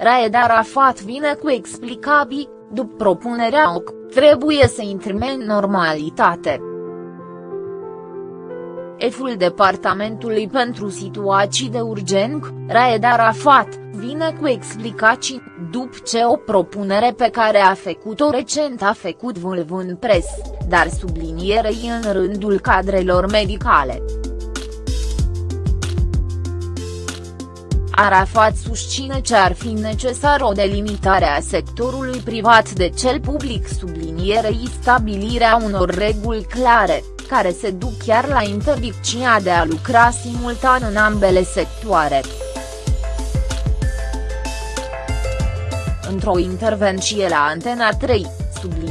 Raed Arafat vine cu explicabii, după propunerea OC, trebuie să intrăm în normalitate. Eful Departamentului pentru Situații de Urgență, Raed Arafat, vine cu explicații, după ce o propunere pe care a făcut-o recent a făcut vâlv în pres, dar sublinierei în rândul cadrelor medicale. Arafat susține ce ar fi necesar o delimitare a sectorului privat de cel public sublinierei stabilirea unor reguli clare, care se duc chiar la interdicția de a lucra simultan în ambele sectoare. Într-o intervenție la Antena 3,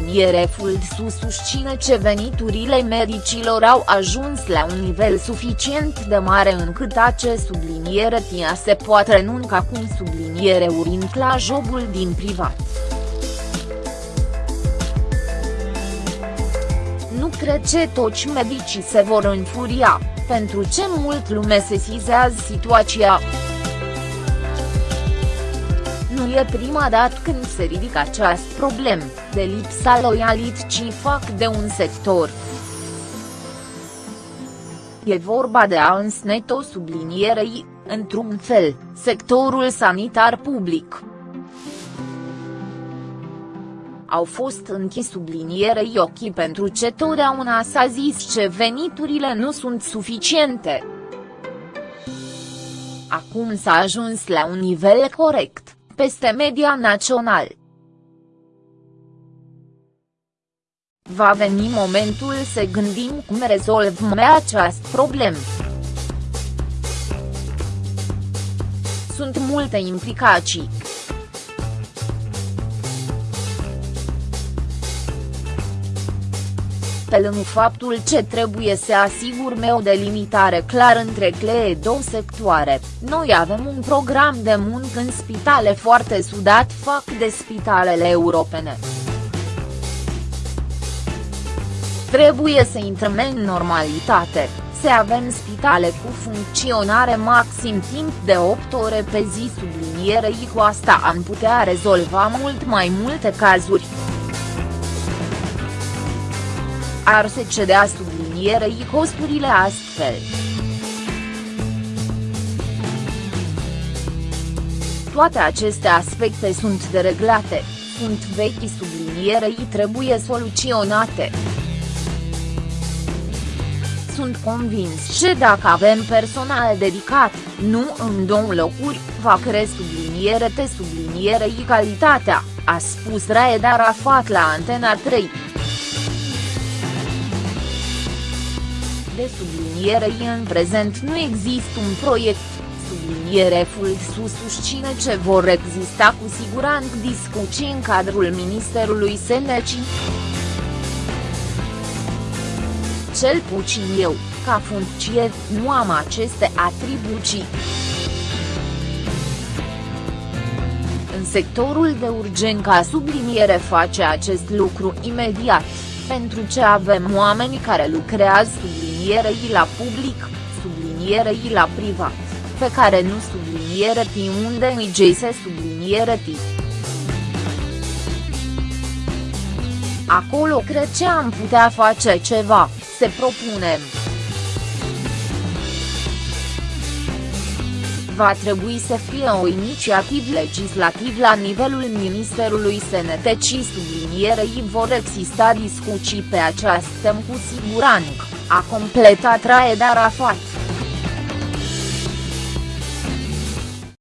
subliniere Fuldsu susține ce veniturile medicilor au ajuns la un nivel suficient de mare încât acest subliniere tia se poate renunca cum subliniere urind la jobul din privat. Nu cred ce toți medicii se vor înfuria, pentru ce mult lume sesizează situația. Nu e prima dată când se ridică această problemă, de lipsa loialității fac de un sector. E vorba de a însneto sublinierei, într-un fel, sectorul sanitar public. Au fost închis sublinierei ochii pentru ce totdeauna s-a zis ce veniturile nu sunt suficiente. Acum s-a ajuns la un nivel corect peste media național. Va veni momentul să gândim cum rezolvăm această problemă. Sunt multe implicații. Pe lângă faptul ce trebuie să asigurme o delimitare clară între cele două sectoare, noi avem un program de muncă în spitale foarte sudat fac de spitalele europene. Trebuie să intrăm în normalitate, să avem spitale cu funcționare maxim timp de 8 ore pe zi sublinierei cu asta am putea rezolva mult mai multe cazuri. Ar se cedea sublinierei costurile astfel. Toate aceste aspecte sunt dereglate, sunt vechi sublinierei trebuie soluționate. Sunt convins că dacă avem personal dedicat, nu în două locuri, va cre subliniere te sublinierei calitatea, a spus Raed Arafat la Antena 3. De sublinierei în prezent nu există un proiect, subliniere Fulsu susține ce vor exista cu siguranță discuții în cadrul Ministerului Senecii. Cel puțin eu, ca funcție, nu am aceste atribuții. În sectorul de urgență subliniere face acest lucru imediat, pentru ce avem oameni care lucrează subliniere sublinierei la public, sublinierei la privat, pe care nu subliniere T unde îi se subliniere T. Acolo cred că am putea face ceva, se propunem. va trebui să fie o inițiativă legislativă la nivelul Ministerului Sănătății sublinierei vor exista discuții pe această temă cu siguranță a completat Raed Arafat.